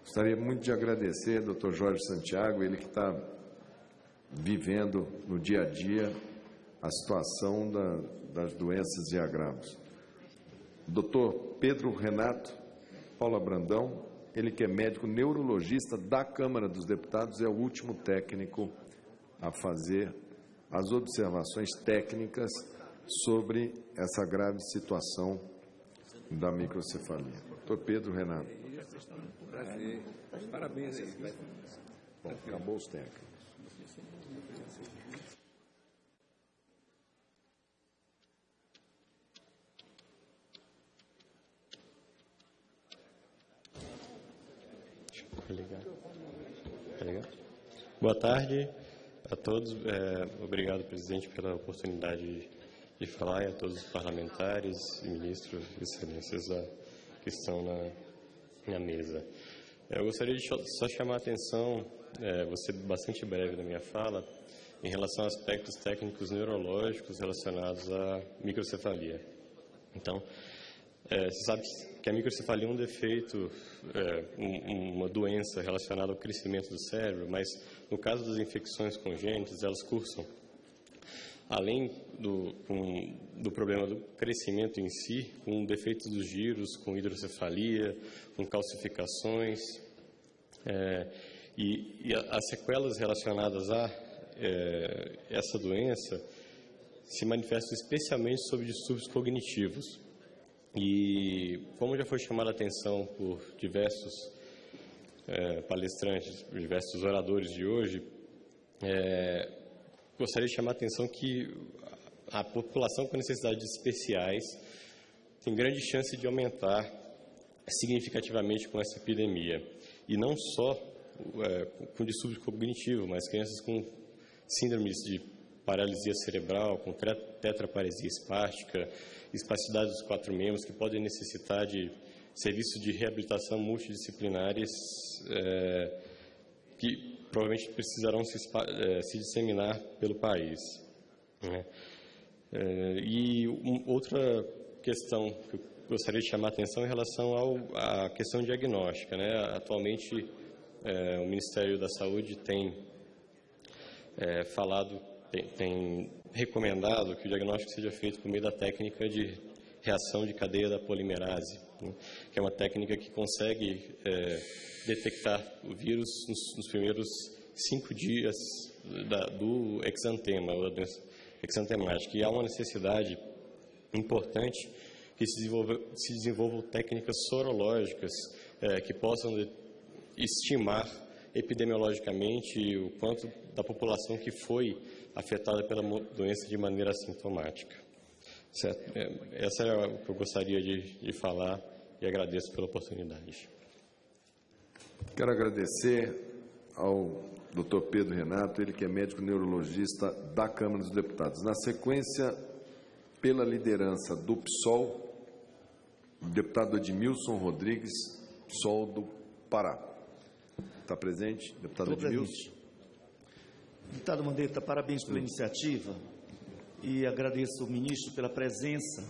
Gostaria muito de agradecer ao Dr. Jorge Santiago, ele que está vivendo no dia a dia a situação da, das doenças e agravos. Dr. Pedro Renato Paula Brandão, ele que é médico neurologista da Câmara dos Deputados, é o último técnico a fazer as observações técnicas sobre essa grave situação da microcefalia. Doutor Pedro Renato. Parabéns. Bom, acabou os técnicos. Boa tarde a todos. É, obrigado, presidente, pela oportunidade de falar e a todos os parlamentares e ministros, excelências que estão na, na mesa. É, eu gostaria de só chamar a atenção, é, vou ser bastante breve na minha fala, em relação a aspectos técnicos neurológicos relacionados à microcefalia. Então, é, você sabe que a microcefalia é um defeito, é, um, uma doença relacionada ao crescimento do cérebro, mas no caso das infecções congênitas, elas cursam além do, um, do problema do crescimento em si, com defeitos dos giros, com hidrocefalia, com calcificações, é, e, e, as sequelas relacionadas a é, essa doença se manifestam especialmente sobre distúrbios cognitivos. E como já foi chamada a atenção por diversos é, palestrantes, diversos oradores de hoje, é, gostaria de chamar a atenção que a população com necessidades especiais tem grande chance de aumentar significativamente com essa epidemia. E não só é, com distúrbio cognitivo, mas crianças com síndromes de paralisia cerebral, com tetraparesia espástica, espasticidade dos quatro membros, que podem necessitar de serviços de reabilitação multidisciplinares é, que provavelmente precisarão se, é, se disseminar pelo país. Né? É, e outra questão que eu gostaria de chamar a atenção em relação ao, à questão diagnóstica. Né? Atualmente, é, o Ministério da Saúde tem é, falado, tem, tem recomendado que o diagnóstico seja feito por meio da técnica de reação de cadeia da polimerase, né, que é uma técnica que consegue é, detectar o vírus nos, nos primeiros cinco dias da, do exantema, ou da doença exantemática. E há uma necessidade importante que se, se desenvolvam técnicas sorológicas é, que possam estimar epidemiologicamente o quanto da população que foi afetada pela doença de maneira assintomática. Certo? É, essa é o que eu gostaria de, de falar e agradeço pela oportunidade. Quero agradecer ao Dr. Pedro Renato, ele que é médico neurologista da Câmara dos Deputados. Na sequência, pela liderança do PSOL, o deputado Edmilson Rodrigues, PSOL do Pará. Está presente, deputado Estou Edmilson? Presente. Deputado Mandetta, parabéns pela iniciativa e agradeço ao ministro pela presença,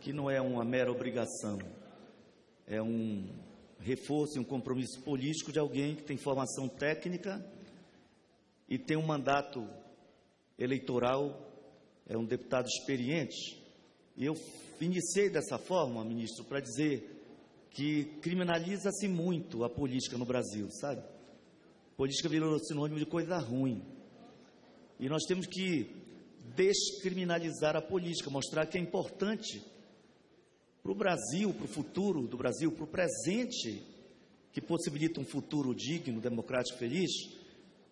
que não é uma mera obrigação, é um reforço e um compromisso político de alguém que tem formação técnica e tem um mandato eleitoral, é um deputado experiente. E eu iniciei dessa forma, ministro, para dizer que criminaliza-se muito a política no Brasil, sabe? Política virou sinônimo de coisa ruim. E nós temos que descriminalizar a política, mostrar que é importante para o Brasil, para o futuro do Brasil, para o presente, que possibilita um futuro digno, democrático, feliz.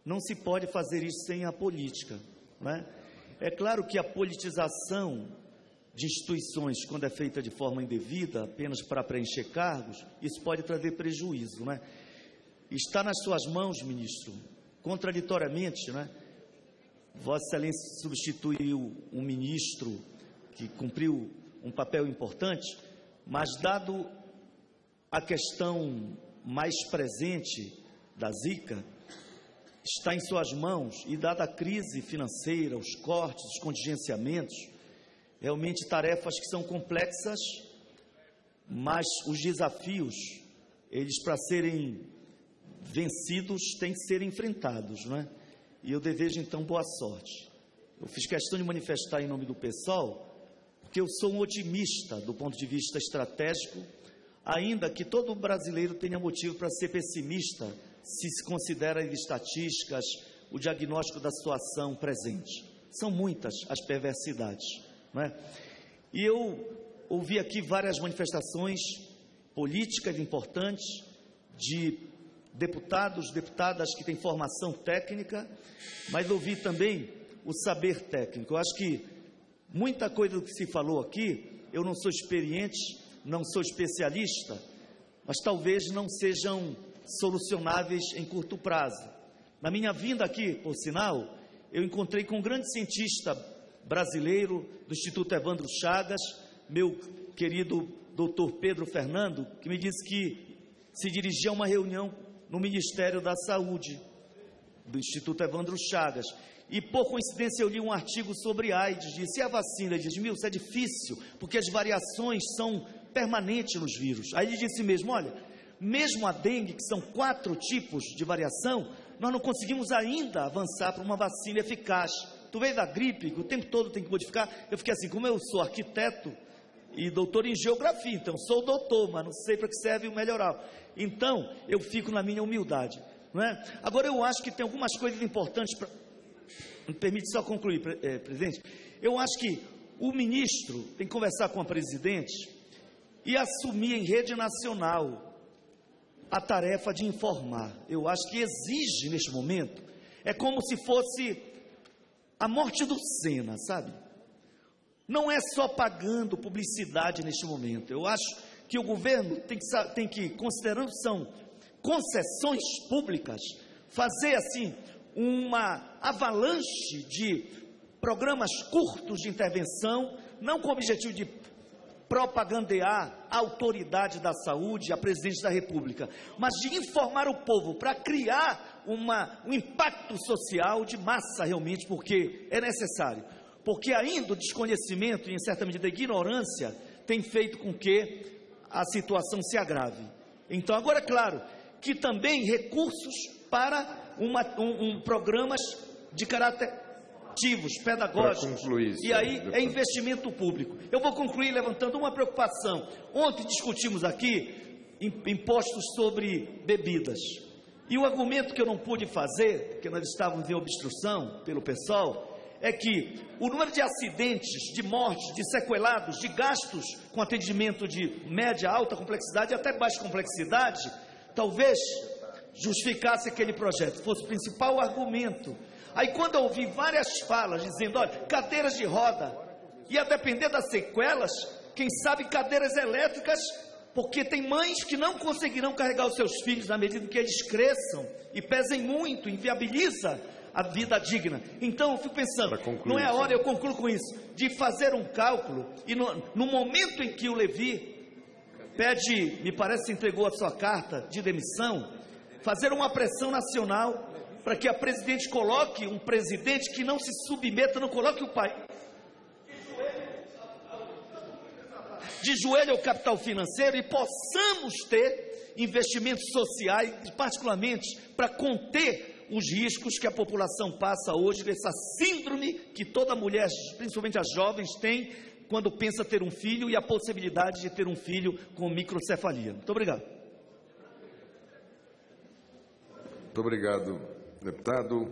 Não se pode fazer isso sem a política. Não é? é claro que a politização de instituições, quando é feita de forma indevida, apenas para preencher cargos, isso pode trazer prejuízo. Não é? Está nas suas mãos, ministro, contraditoriamente, não é? Vossa Excelência substituiu um ministro que cumpriu um papel importante, mas dado a questão mais presente da Zika, está em suas mãos e dada a crise financeira, os cortes, os contingenciamentos, realmente tarefas que são complexas, mas os desafios eles para serem vencidos têm que ser enfrentados, não é? E eu desejo então boa sorte. Eu fiz questão de manifestar em nome do pessoal, porque eu sou um otimista do ponto de vista estratégico, ainda que todo brasileiro tenha motivo para ser pessimista se se considera as estatísticas, o diagnóstico da situação presente. São muitas as perversidades, não é? E eu ouvi aqui várias manifestações políticas importantes de deputados, deputadas que têm formação técnica, mas ouvi também o saber técnico. Eu acho que muita coisa que se falou aqui, eu não sou experiente, não sou especialista, mas talvez não sejam solucionáveis em curto prazo. Na minha vinda aqui, por sinal, eu encontrei com um grande cientista brasileiro do Instituto Evandro Chagas, meu querido doutor Pedro Fernando, que me disse que se dirigia a uma reunião no Ministério da Saúde, do Instituto Evandro Chagas. E por coincidência eu li um artigo sobre AIDS, disse, e a vacina? Ele disse, isso é difícil, porque as variações são permanentes nos vírus. Aí ele disse mesmo, olha, mesmo a dengue, que são quatro tipos de variação, nós não conseguimos ainda avançar para uma vacina eficaz. Tu veio da gripe, que o tempo todo tem que modificar. Eu fiquei assim, como eu sou arquiteto e doutor em geografia, então sou doutor, mas não sei para que serve o melhoral. Então, eu fico na minha humildade. Não é? Agora, eu acho que tem algumas coisas importantes. Pra... Me permite só concluir, é, presidente. Eu acho que o ministro tem que conversar com a presidente e assumir em rede nacional a tarefa de informar. Eu acho que exige neste momento, é como se fosse a morte do Sena, sabe? Não é só pagando publicidade neste momento. Eu acho que o governo tem que, tem que considerando são concessões públicas, fazer assim uma avalanche de programas curtos de intervenção, não com o objetivo de propagandear a autoridade da saúde, a presidente da República, mas de informar o povo para criar uma, um impacto social de massa realmente, porque é necessário. Porque ainda o desconhecimento e, em certa medida, a ignorância tem feito com que a situação se agrave. Então, agora, é claro, que também recursos para uma, um, um programas de caráter ativos, pedagógicos. e aí é investimento público. Eu vou concluir levantando uma preocupação. Ontem discutimos aqui impostos sobre bebidas. E o argumento que eu não pude fazer, que nós estávamos em obstrução pelo pessoal, é que o número de acidentes, de mortes, de sequelados, de gastos com atendimento de média, alta complexidade e até baixa complexidade, talvez justificasse aquele projeto, fosse o principal argumento Aí quando eu ouvi várias falas dizendo, olha, cadeiras de roda, e a depender das sequelas, quem sabe cadeiras elétricas, porque tem mães que não conseguirão carregar os seus filhos na medida que eles cresçam e pesem muito, inviabiliza a vida digna. Então eu fico pensando, não é a hora, eu concluo com isso, de fazer um cálculo, e no, no momento em que o Levi pede, me parece que entregou a sua carta de demissão, fazer uma pressão nacional para que a presidente coloque um presidente que não se submeta, não coloque o país de joelho ao capital financeiro e possamos ter investimentos sociais, particularmente para conter os riscos que a população passa hoje dessa síndrome que toda mulher, principalmente as jovens, tem quando pensa ter um filho e a possibilidade de ter um filho com microcefalia. Muito obrigado. Muito obrigado, Deputado,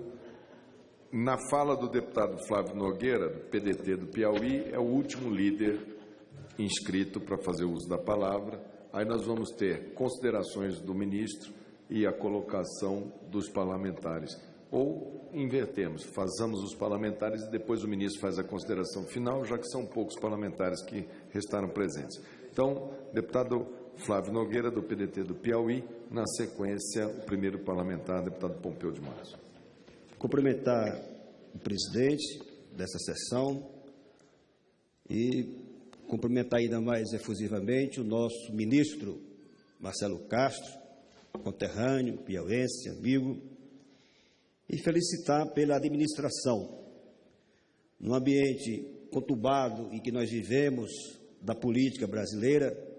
na fala do deputado Flávio Nogueira, do PDT do Piauí, é o último líder inscrito para fazer uso da palavra. Aí nós vamos ter considerações do ministro e a colocação dos parlamentares. Ou invertemos, fazamos os parlamentares e depois o ministro faz a consideração final, já que são poucos parlamentares que restaram presentes. Então, deputado Flávio Nogueira, do PDT do Piauí. Na sequência, o primeiro parlamentar, deputado Pompeu de Matos. Cumprimentar o presidente dessa sessão e cumprimentar ainda mais efusivamente o nosso ministro Marcelo Castro, conterrâneo, piauense, amigo, e felicitar pela administração. No ambiente conturbado em que nós vivemos da política brasileira,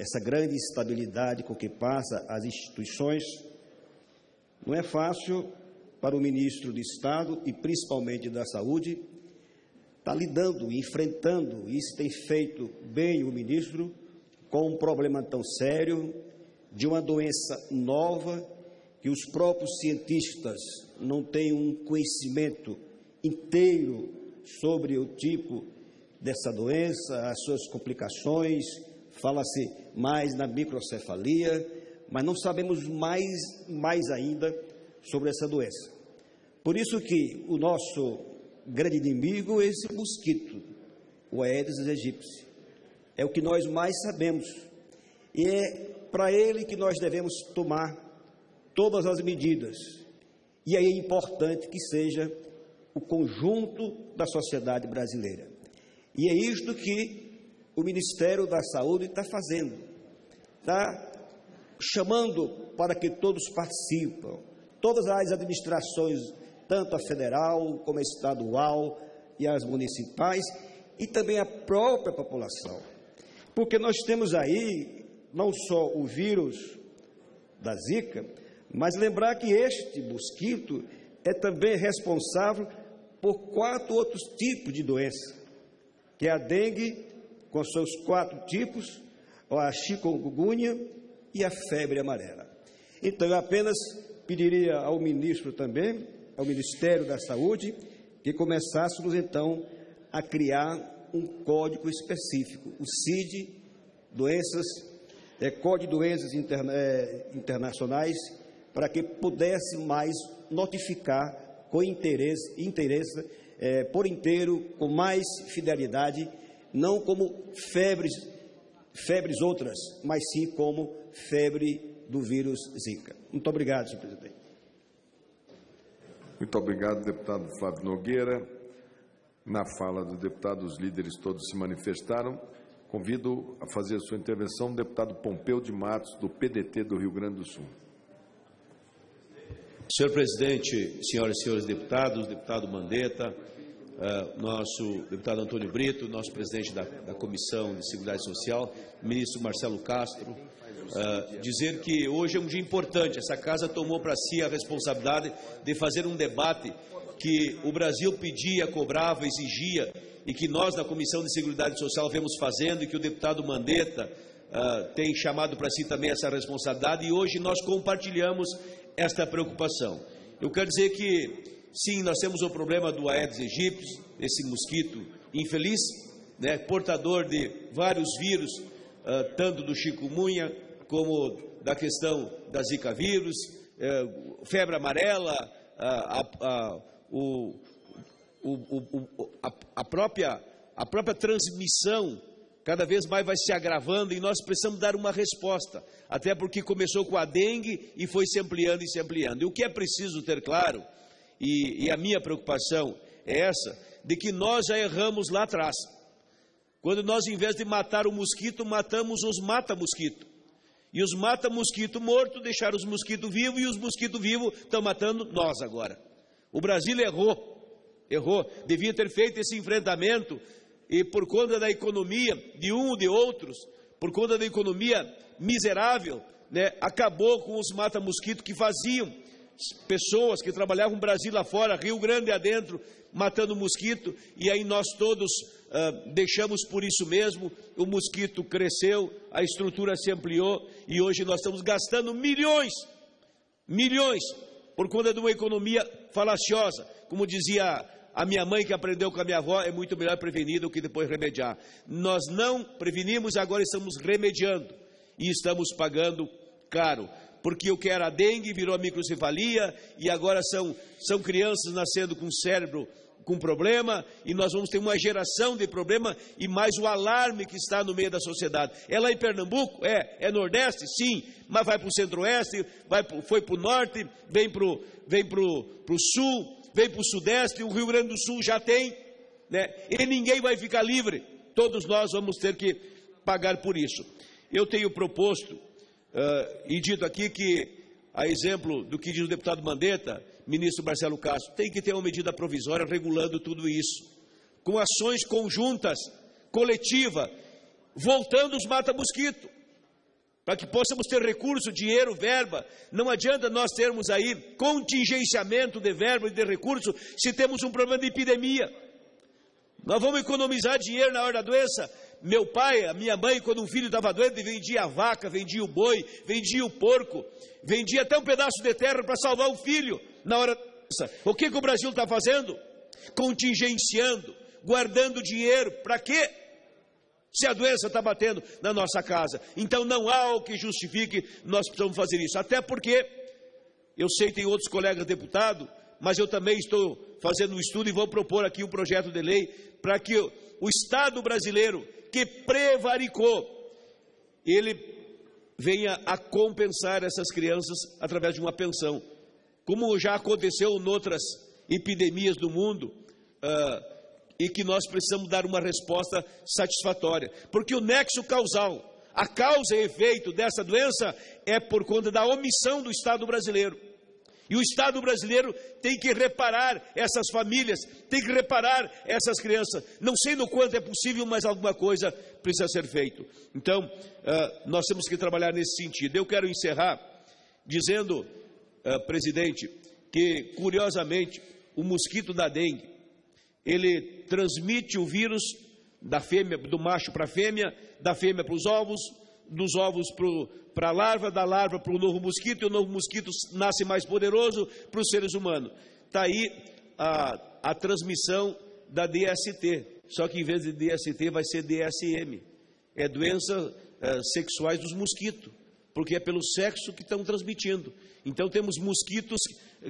essa grande estabilidade com que passa as instituições, não é fácil para o ministro de Estado e principalmente da Saúde estar tá lidando, enfrentando, isso tem feito bem o ministro, com um problema tão sério de uma doença nova que os próprios cientistas não têm um conhecimento inteiro sobre o tipo dessa doença, as suas complicações, fala-se mais na microcefalia, mas não sabemos mais, mais ainda sobre essa doença. Por isso que o nosso grande inimigo é esse mosquito, o Aedes aegypti. É o que nós mais sabemos. E é para ele que nós devemos tomar todas as medidas. E aí é importante que seja o conjunto da sociedade brasileira. E é isto que o Ministério da Saúde está fazendo. Está chamando para que todos participem, todas as administrações, tanto a federal como a estadual e as municipais, e também a própria população. Porque nós temos aí não só o vírus da Zika, mas lembrar que este mosquito é também responsável por quatro outros tipos de doença, que é a dengue, com seus quatro tipos, a chikungunya e a febre amarela. Então, eu apenas pediria ao ministro também, ao Ministério da Saúde, que começássemos então a criar um código específico, o CID, doenças, é, Código de Doenças interna, é, Internacionais, para que pudesse mais notificar com interesse, interesse é, por inteiro, com mais fidelidade, não como febres, febres outras, mas sim como febre do vírus Zika. Muito obrigado, senhor presidente. Muito obrigado, deputado Fábio Nogueira. Na fala do deputado, os líderes todos se manifestaram. Convido a fazer a sua intervenção o deputado Pompeu de Matos, do PDT do Rio Grande do Sul. Senhor presidente, senhoras e senhores deputados, deputado Mandetta, uh, nosso deputado Antônio Brito, nosso presidente da, da, Comissão de Seguridade Social, ministro Marcelo Castro, uh, dizer que hoje é um dia importante. Essa casa tomou para si a responsabilidade de fazer um debate que o Brasil pedia, cobrava, exigia e que nós na Comissão de Seguridade Social vemos fazendo e que o deputado Mandetta uh, tem chamado para si também essa responsabilidade e hoje nós compartilhamos esta preocupação. Eu quero dizer que, sim, nós temos o problema do Aedes aegypti, esse mosquito infeliz, né, portador de vários vírus, uh, tanto do chikungunya como da questão da zika vírus, uh, febre amarela, uh, o, o, o, a, a, própria, a própria transmissão cada vez mais vai se agravando e nós precisamos dar uma resposta, até porque começou com a dengue e foi se ampliando e se ampliando. E o que é preciso ter claro, e, e a minha preocupação é essa, de que nós já erramos lá atrás. Quando nós, em vez de matar o mosquito, matamos os mata-mosquito. E os mata-mosquito morto deixaram os mosquitos vivos e os mosquitos vivos estão matando nós agora. O Brasil errou, errou, devia ter feito esse enfrentamento e por conta da economia de um ou de outros, por conta da economia miserável, né, acabou com os mata-mosquito que faziam pessoas que trabalhavam Brasil lá fora, Rio Grande adentro, matando mosquito, e aí nós todos uh, deixamos por isso mesmo, o mosquito cresceu, a estrutura se ampliou, e hoje nós estamos gastando milhões, milhões, por conta de uma economia falaciosa, como dizia a minha mãe que aprendeu com a minha avó é muito melhor prevenir do que depois remediar. Nós não prevenimos, agora estamos remediando e estamos pagando caro. Porque o que era dengue virou microcefalia e agora são, são crianças nascendo com cérebro com problema e nós vamos ter uma geração de problema e mais o alarme que está no meio da sociedade. É lá em Pernambuco? É. É Nordeste? Sim. Mas vai para o Centro-Oeste, foi para o Norte, vem para o vem pro, pro Sul, vem para o Sudeste, o Rio Grande do Sul já tem, né? e ninguém vai ficar livre. Todos nós vamos ter que pagar por isso. Eu tenho proposto uh, e dito aqui que, a exemplo do que diz o deputado Mandetta, ministro Marcelo Castro, tem que ter uma medida provisória regulando tudo isso, com ações conjuntas, coletiva, voltando os mata-mosquito. para que possamos ter recurso, dinheiro, verba. Não adianta nós termos aí contingenciamento de verba e de recurso se temos um problema de epidemia. Nós vamos economizar dinheiro na hora da doença. Meu pai, a minha mãe, quando um filho estava doente, vendia a vaca, vendia o boi, vendia o porco, vendia até um pedaço de terra para salvar o filho na hora. O que, que o Brasil está fazendo? Contingenciando, guardando dinheiro. Para quê? se a doença está batendo na nossa casa. Então não há o que justifique nós precisamos fazer isso. Até porque eu sei que tem outros colegas deputados, mas eu também estou fazendo um estudo e vou propor aqui um projeto de lei para que o Estado brasileiro que prevaricou, ele venha a compensar essas crianças através de uma pensão. Como já aconteceu em outras epidemias do mundo, uh, e que nós precisamos dar uma resposta satisfatória, porque o nexo causal, a causa e efeito dessa doença é por conta da omissão do Estado brasileiro. E o Estado brasileiro tem que reparar essas famílias, tem que reparar essas crianças. Não sei no quanto é possível, mas alguma coisa precisa ser feito. Então, uh, nós temos que trabalhar nesse sentido. Eu quero encerrar dizendo, uh, presidente, que curiosamente o mosquito da dengue ele transmite o vírus da fêmea, do macho para a fêmea, da fêmea para os ovos, dos ovos para a larva, da larva para o novo mosquito, e o novo mosquito nasce mais poderoso para os seres humanos. Está aí a, a transmissão da DST, só que em vez de DST vai ser DSM, é doença é, sexuais dos mosquitos, porque é pelo sexo que estão transmitindo. Então temos mosquitos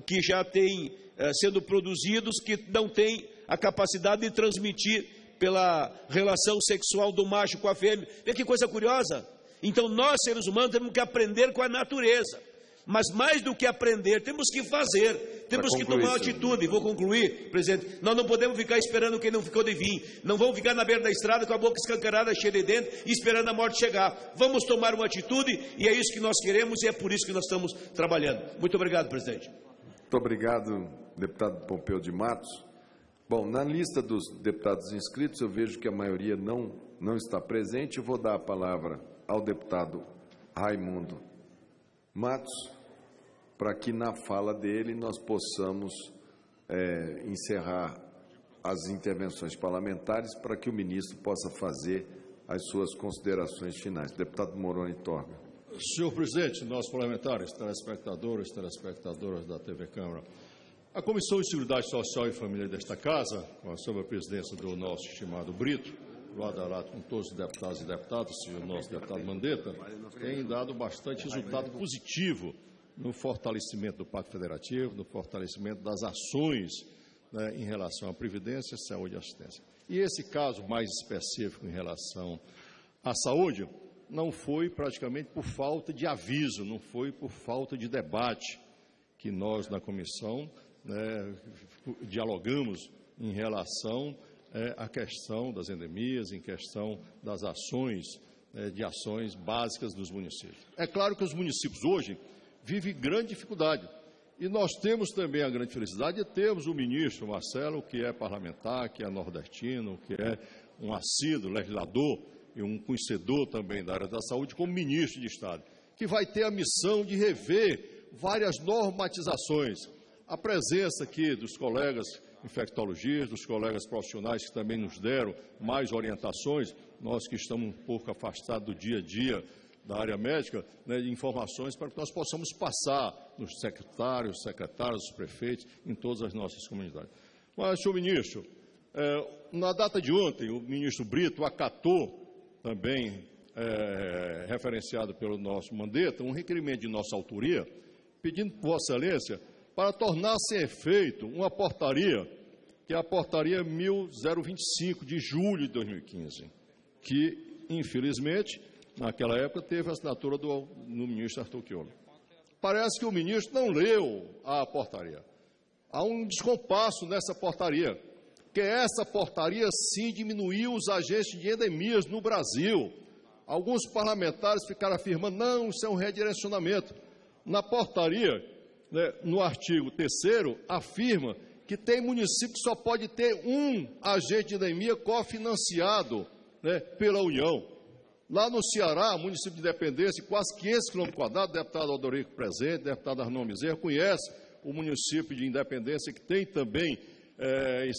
que já têm é, sendo produzidos que não têm a capacidade de transmitir pela relação sexual do macho com a fêmea. Vê que coisa curiosa. Então nós, seres humanos, temos que aprender com a natureza. Mas mais do que aprender, temos que fazer, temos que tomar uma atitude. Vou concluir, presidente. Nós não podemos ficar esperando quem não ficou de vir. Não vamos ficar na beira da estrada com a boca escancarada, cheia de dentro, esperando a morte chegar. Vamos tomar uma atitude e é isso que nós queremos e é por isso que nós estamos trabalhando. Muito obrigado, presidente. Muito obrigado, deputado Pompeu de Matos. Bom, na lista dos deputados inscritos, eu vejo que a maioria não, não está presente. Eu vou dar a palavra ao deputado Raimundo Matos, para que na fala dele nós possamos é, encerrar as intervenções parlamentares para que o ministro possa fazer as suas considerações finais. Deputado Moroni Torga. Senhor presidente, nossos parlamentares, telespectadores, telespectadoras da TV Câmara, a Comissão de Seguridade Social e Família desta Casa, sob a presidência do nosso estimado Brito, lado com todos os deputados e deputadas, o nosso deputado Mandetta, tem dado bastante resultado positivo no fortalecimento do Pacto Federativo, no fortalecimento das ações né, em relação à Previdência, Saúde e Assistência. E esse caso mais específico em relação à saúde não foi praticamente por falta de aviso, não foi por falta de debate que nós, na comissão, né, dialogamos em relação é, à questão das endemias, em questão das ações, é, de ações básicas dos municípios. É claro que os municípios hoje vivem grande dificuldade. E nós temos também a grande felicidade de termos o ministro Marcelo, que é parlamentar, que é nordestino, que é um assíduo legislador e um conhecedor também da área da saúde, como ministro de Estado, que vai ter a missão de rever várias normatizações, a presença aqui dos colegas infectologistas, dos colegas profissionais que também nos deram mais orientações, nós que estamos um pouco afastados do dia a dia da área médica, né, informações para que nós possamos passar nos secretários, secretários, prefeitos, em todas as nossas comunidades. Mas, senhor ministro, é, na data de ontem, o ministro Brito acatou também, é, referenciado pelo nosso Mandetta, um requerimento de nossa autoria, pedindo Vossa Excelência para tornar sem efeito uma portaria, que é a portaria 1025 de julho de 2015, que, infelizmente, naquela época teve a assinatura do no ministro Arthur Chiolo. Parece que o ministro não leu a portaria. Há um descompasso nessa portaria, que essa portaria sim diminuiu os agentes de endemias no Brasil. Alguns parlamentares ficaram afirmando, não, isso é um redirecionamento. Na portaria, né, no artigo 3 afirma que tem município que só pode ter um agente de endemia cofinanciado né, pela União. Lá no Ceará, município de Independência, quase 500 quilômetros quadrados, deputado Aldorico presente, deputado Arnon Bezerra, conhece o município de Independência, que tem também é,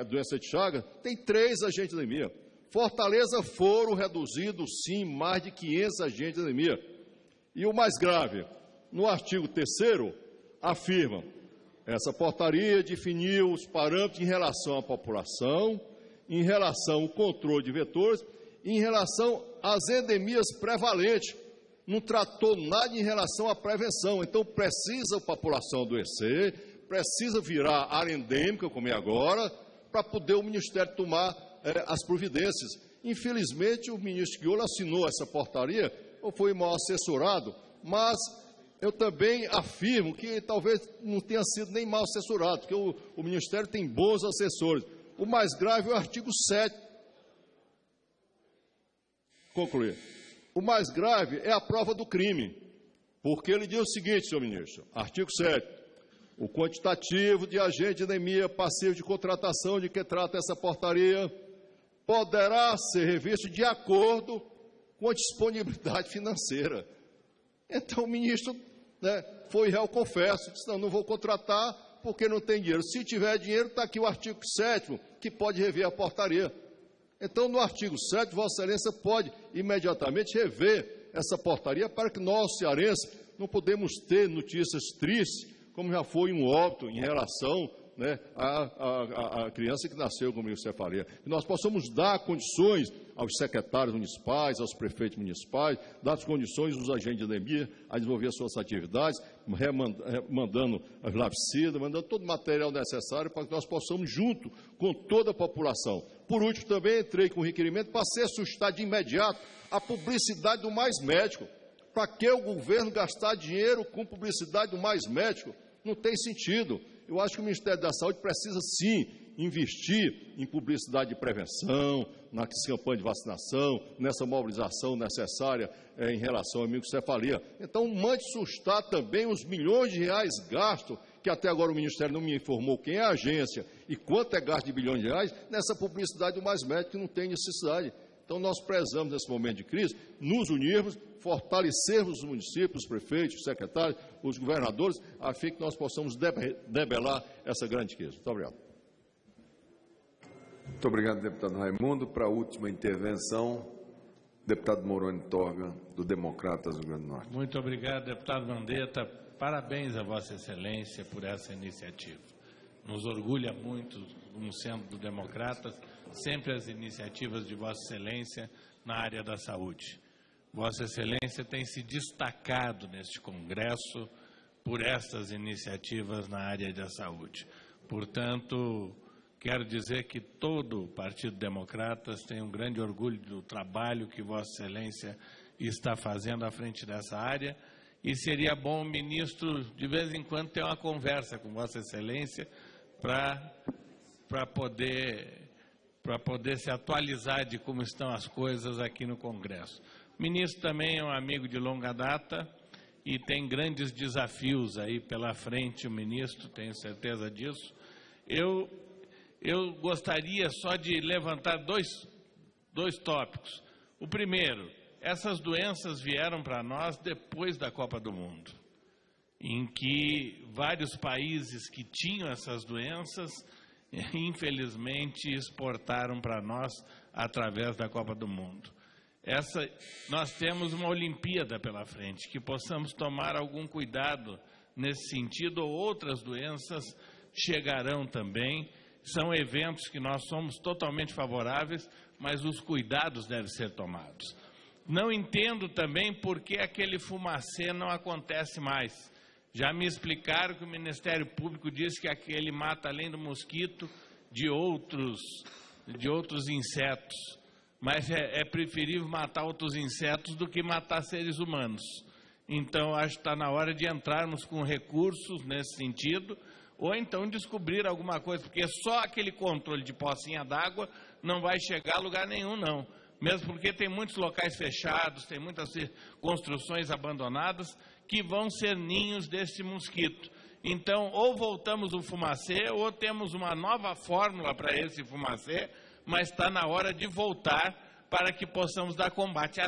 a doença de Chagas, tem três agentes de anemia. Fortaleza foram reduzidos, sim, mais de 500 agentes de anemia. E o mais grave, no artigo 3 afirma, essa portaria definiu os parâmetros em relação à população, em relação ao controle de vetores, em relação às endemias prevalentes. Não tratou nada em relação à prevenção. Então, precisa a população adoecer, precisa virar área endêmica, como é agora, para poder o Ministério tomar eh, as providências. Infelizmente, o ministro Guiola assinou essa portaria, ou foi mal assessorado, mas eu também afirmo que talvez não tenha sido nem mal assessorado, porque o, o Ministério tem bons assessores. O mais grave é o artigo 7. Concluir. O mais grave é a prova do crime, porque ele diz o seguinte, senhor ministro, artigo 7. O quantitativo de agente de anemia passivo de contratação de que trata essa portaria poderá ser revisto de acordo com a disponibilidade financeira. Então o ministro né, foi réu confesso, disse, não, não vou contratar porque não tem dinheiro. Se tiver dinheiro, está aqui o artigo 7 que pode rever a portaria. Então, no artigo 7, Vossa Excelência pode imediatamente rever essa portaria para que nós, cearenses, não podemos ter notícias tristes, como já foi um óbito em relação né, a, a, a, criança que nasceu com microcefalia. Que nós possamos dar condições aos secretários municipais, aos prefeitos municipais, dar as condições dos agentes de anemia a desenvolver suas atividades, mandando as lavicidas, mandando todo o material necessário para que nós possamos, junto com toda a população. Por último, também entrei com requerimento para ser suscitar de imediato a publicidade do mais médico. Para que o governo gastar dinheiro com publicidade do mais médico? Não tem sentido. Eu acho que o Ministério da Saúde precisa sim investir em publicidade de prevenção, na campanha de vacinação, nessa mobilização necessária é, em relação à microcefalia. Então, mande sustar também os milhões de reais gastos, que até agora o Ministério não me informou quem é a agência e quanto é gasto de bilhões de reais, nessa publicidade do mais médico que não tem necessidade. Então, nós prezamos, nesse momento de crise, nos unirmos, fortalecermos os municípios, os prefeitos, os secretários, os governadores, a fim que nós possamos debelar essa grande crise. Muito obrigado. Muito obrigado, deputado Raimundo. Para a última intervenção, deputado Moroni Torga, do Democratas do Rio Grande do Norte. Muito obrigado, deputado Mandetta. Parabéns a Vossa Excelência por essa iniciativa. Nos orgulha muito, como sendo do Democratas, sempre as iniciativas de Vossa Excelência na área da saúde. Vossa Excelência tem se destacado neste Congresso por essas iniciativas na área da saúde. Portanto, quero dizer que todo o Partido Democratas tem um grande orgulho do trabalho que Vossa Excelência está fazendo à frente dessa área e seria bom o ministro, de vez em quando, ter uma conversa com Vossa Excelência para poder para poder se atualizar de como estão as coisas aqui no Congresso. O ministro também é um amigo de longa data e tem grandes desafios aí pela frente, o ministro, tenho certeza disso. Eu, eu gostaria só de levantar dois, dois tópicos. O primeiro, essas doenças vieram para nós depois da Copa do Mundo, em que vários países que tinham essas doenças infelizmente exportaram para nós através da Copa do Mundo. Essa, nós temos uma Olimpíada pela frente, que possamos tomar algum cuidado nesse sentido, ou outras doenças chegarão também. São eventos que nós somos totalmente favoráveis, mas os cuidados devem ser tomados. Não entendo também por que aquele fumacê não acontece mais. Já me explicaram que o Ministério Público diz que aquele mata além do mosquito de outros de outros insetos, mas é, é preferível matar outros insetos do que matar seres humanos. Então acho que está na hora de entrarmos com recursos nesse sentido, ou então descobrir alguma coisa, porque só aquele controle de pocinha d'água não vai chegar a lugar nenhum, não. Mesmo porque tem muitos locais fechados, tem muitas construções abandonadas que vão ser ninhos desse mosquito. Então, ou voltamos o fumacê, ou temos uma nova fórmula para esse fumacê, mas está na hora de voltar para que possamos dar combate,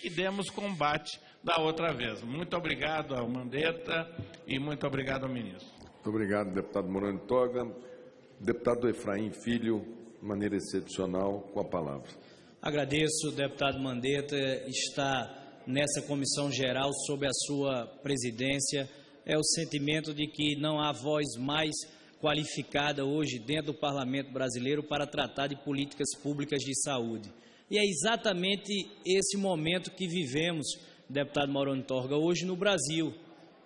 que demos combate da outra vez. Muito obrigado ao Mandetta e muito obrigado ao ministro. Muito obrigado, deputado Morano Toga. Deputado Efraim Filho, de maneira excepcional, com a palavra. Agradeço, deputado Mandetta, está nessa comissão geral sob a sua presidência. É o sentimento de que não há voz mais qualificada hoje dentro do parlamento brasileiro para tratar de políticas públicas de saúde. E é exatamente esse momento que vivemos, deputado Maurano Torga, hoje no Brasil.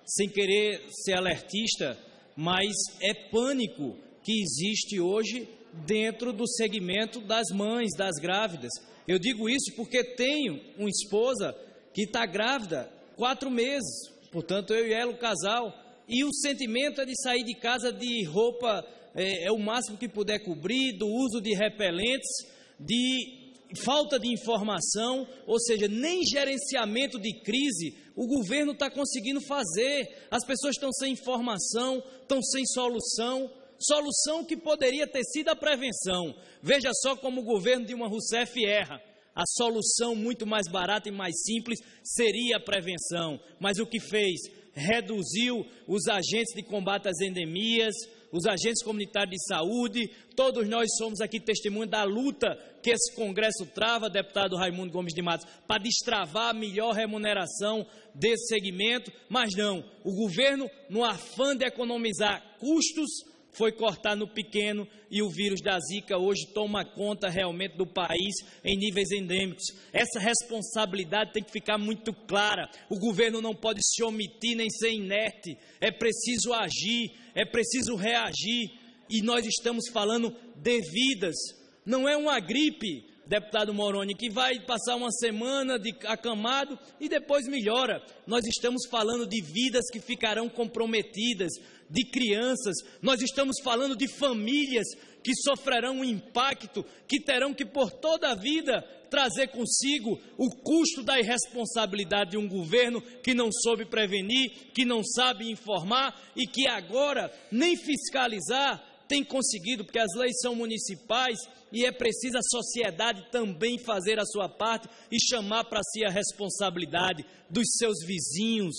Sem querer ser alertista, mas é pânico que existe hoje dentro do segmento das mães, das grávidas. Eu digo isso porque tenho uma esposa que está grávida quatro meses, portanto eu e ela, o casal, e o sentimento é de sair de casa de roupa é, é o máximo que puder cobrir, do uso de repelentes, de falta de informação, ou seja, nem gerenciamento de crise o governo está conseguindo fazer. As pessoas estão sem informação, estão sem solução. Solução que poderia ter sido a prevenção. Veja só como o governo de uma Rousseff erra. A solução muito mais barata e mais simples seria a prevenção. Mas o que fez? Reduziu os agentes de combate às endemias, os agentes comunitários de saúde, todos nós somos aqui testemunha da luta que esse Congresso trava, deputado Raimundo Gomes de Matos, para destravar a melhor remuneração desse segmento, mas não, o governo, no afã de economizar custos, foi cortar no pequeno e o vírus da Zika hoje toma conta realmente do país em níveis endêmicos. Essa responsabilidade tem que ficar muito clara. O governo não pode se omitir nem ser inerte. É preciso agir, é preciso reagir. E nós estamos falando de vidas. Não é uma gripe, deputado Moroni, que vai passar uma semana de acamado e depois melhora. Nós estamos falando de vidas que ficarão comprometidas, de crianças, nós estamos falando de famílias que sofrerão um impacto, que terão que por toda a vida trazer consigo o custo da irresponsabilidade de um governo que não soube prevenir, que não sabe informar e que agora nem fiscalizar tem conseguido, porque as leis são municipais e é preciso a sociedade também fazer a sua parte e chamar para si a responsabilidade dos seus vizinhos,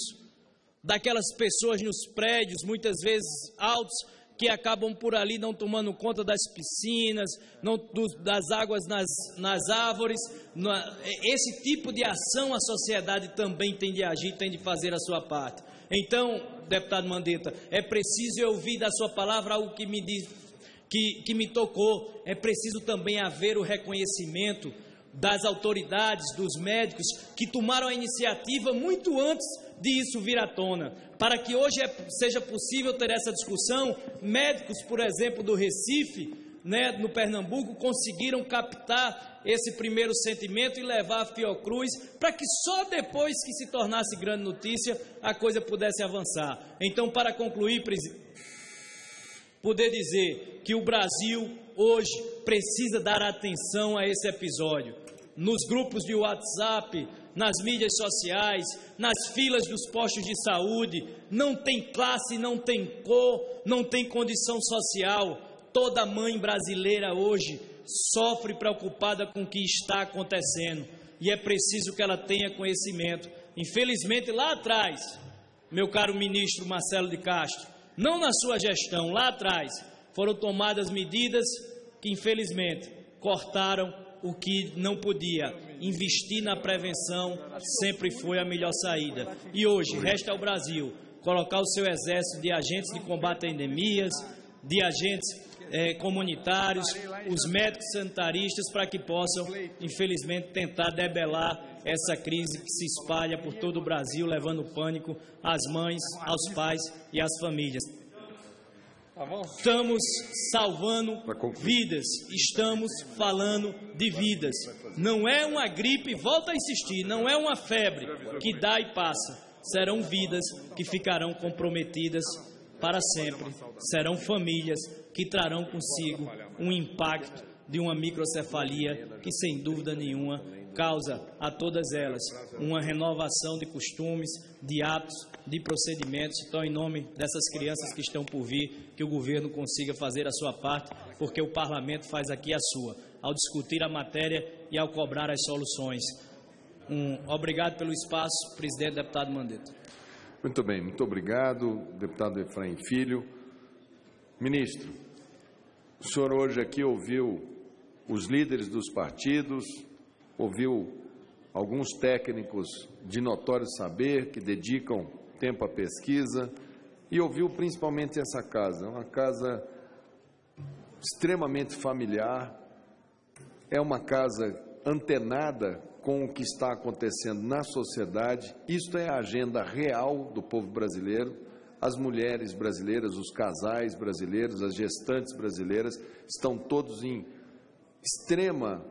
daquelas pessoas nos prédios, muitas vezes altos, que acabam por ali não tomando conta das piscinas, não, das águas nas, nas árvores. Esse tipo de ação a sociedade também tem de agir, tem de fazer a sua parte. Então, deputado Mandetta, é preciso eu ouvir da sua palavra algo que me diz, que, que me tocou. É preciso também haver o reconhecimento das autoridades, dos médicos que tomaram a iniciativa muito antes de isso vir à tona. Para que hoje é, seja possível ter essa discussão, médicos, por exemplo, do Recife, né, no Pernambuco, conseguiram captar esse primeiro sentimento e levar a Fiocruz para que só depois que se tornasse grande notícia a coisa pudesse avançar. Então, para concluir, poder dizer que o Brasil hoje precisa dar atenção a esse episódio. Nos grupos de WhatsApp, nas mídias sociais, nas filas dos postos de saúde, não tem classe, não tem cor, não tem condição social. Toda mãe brasileira hoje sofre preocupada com o que está acontecendo e é preciso que ela tenha conhecimento. Infelizmente, lá atrás, meu caro ministro Marcelo de Castro, não na sua gestão, lá atrás, foram tomadas medidas que, infelizmente, cortaram o que não podia. Investir na prevenção sempre foi a melhor saída. E hoje, resta ao Brasil colocar o seu exército de agentes de combate a endemias, de agentes é, comunitários, os médicos sanitaristas, para que possam, infelizmente, tentar debelar essa crise que se espalha por todo o Brasil, levando pânico às mães, aos pais e às famílias. Estamos salvando vidas, estamos falando de vidas. Não é uma gripe, volta a insistir, não é uma febre que dá e passa. Serão vidas que ficarão comprometidas para sempre. Serão famílias que trarão consigo um impacto de uma microcefalia que, sem dúvida nenhuma, causa a todas elas uma renovação de costumes, de hábitos, de procedimentos. Então, em nome dessas crianças que estão por vir, que o governo consiga fazer a sua parte, porque o parlamento faz aqui a sua. ao discutir a matéria e ao cobrar as soluções. Um, obrigado pelo espaço, presidente deputado Mandetta. Muito bem, muito obrigado, deputado Efraim Filho. Ministro, o senhor hoje aqui ouviu os líderes dos partidos, ouviu alguns técnicos de notório saber que dedicam tempo à pesquisa e ouviu principalmente essa casa, uma casa extremamente familiar, é uma casa antenada com o que está acontecendo na sociedade. Isto é a agenda real do povo brasileiro. As mulheres brasileiras, os casais brasileiros, as gestantes brasileiras estão todos em extrema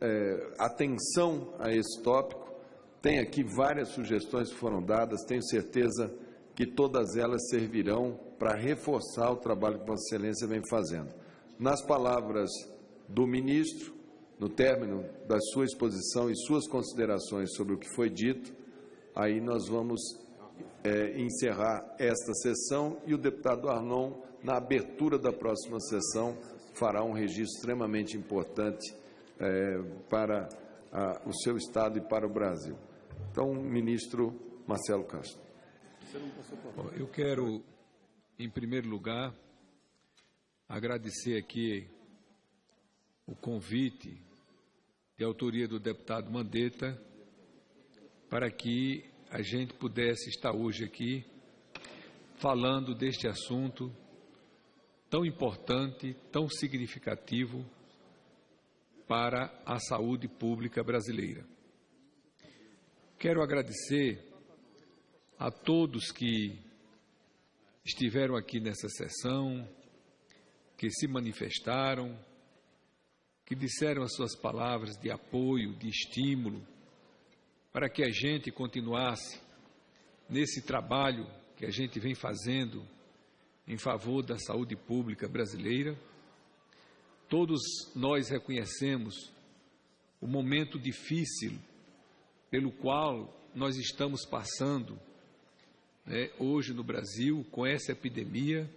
é, atenção a esse tópico. Tem aqui várias sugestões que foram dadas, tenho certeza que todas elas servirão para reforçar o trabalho que Vossa Excelência vem fazendo. Nas palavras do ministro, no término da sua exposição e suas considerações sobre o que foi dito, aí nós vamos é, encerrar esta sessão e o deputado Arnon, na abertura da próxima sessão, fará um registro extremamente importante é, para a, o seu Estado e para o Brasil. Então, ministro Marcelo Castro. Eu quero, em primeiro lugar, agradecer aqui o convite de autoria do deputado Mandetta, para que a gente pudesse estar hoje aqui falando deste assunto tão importante, tão significativo para a saúde pública brasileira. Quero agradecer a todos que estiveram aqui nessa sessão, que se manifestaram, que disseram as suas palavras de apoio, de estímulo, para que a gente continuasse nesse trabalho que a gente vem fazendo em favor da saúde pública brasileira. Todos nós reconhecemos o momento difícil pelo qual nós estamos passando né, hoje no Brasil com essa epidemia,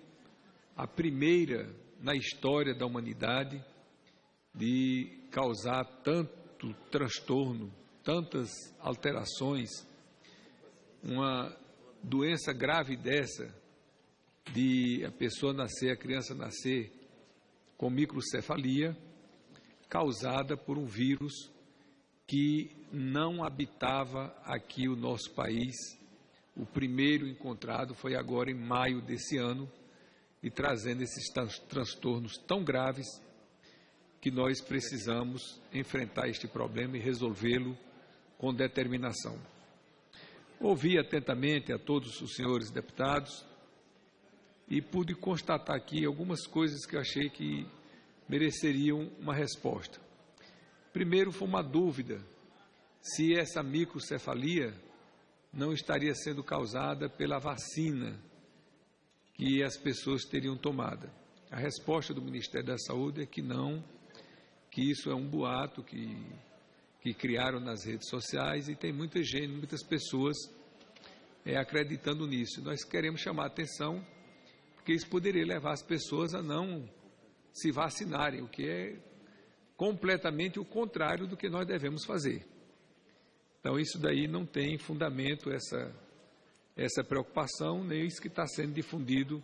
a primeira na história da humanidade de causar tanto transtorno, tantas alterações, uma doença grave dessa, de a pessoa nascer, a criança nascer com microcefalia, causada por um vírus que não habitava aqui o nosso país. O primeiro encontrado foi agora em maio desse ano e trazendo esses transtornos tão graves que nós precisamos enfrentar este problema e resolvê-lo com determinação. Ouvi atentamente a todos os senhores deputados e pude constatar aqui algumas coisas que eu achei que mereceriam uma resposta. Primeiro, foi uma dúvida se essa microcefalia não estaria sendo causada pela vacina que as pessoas teriam tomada. A resposta do Ministério da Saúde é que não, que isso é um boato que, que criaram nas redes sociais e tem muita gente, muitas pessoas é, acreditando nisso. Nós queremos chamar a atenção porque isso poderia levar as pessoas a não se vacinarem, o que é completamente o contrário do que nós devemos fazer. Então, isso daí não tem fundamento, essa, essa preocupação, nem isso que está sendo difundido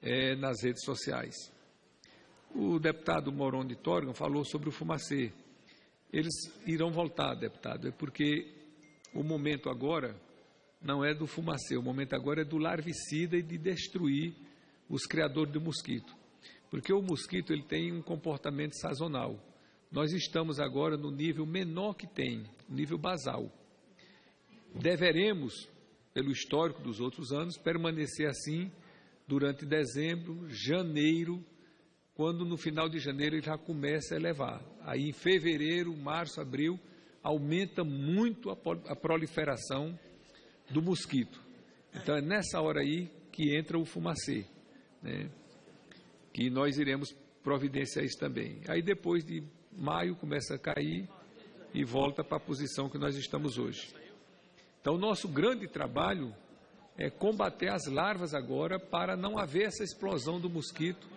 é, nas redes sociais. O deputado Moron de Torgan falou sobre o fumacê. Eles irão voltar, deputado, é porque o momento agora não é do fumacê, o momento agora é do larvicida e de destruir os criadores do mosquito. Porque o mosquito ele tem um comportamento sazonal. Nós estamos agora no nível menor que tem, nível basal. Deveremos, pelo histórico dos outros anos, permanecer assim durante dezembro, janeiro, quando no final de janeiro ele já começa a elevar. Aí em fevereiro, março, abril, aumenta muito a proliferação do mosquito. Então é nessa hora aí que entra o fumacê, né? que nós iremos providenciar isso também. Aí depois de maio começa a cair e volta para a posição que nós estamos hoje. Então nosso grande trabalho é combater as larvas agora para não haver essa explosão do mosquito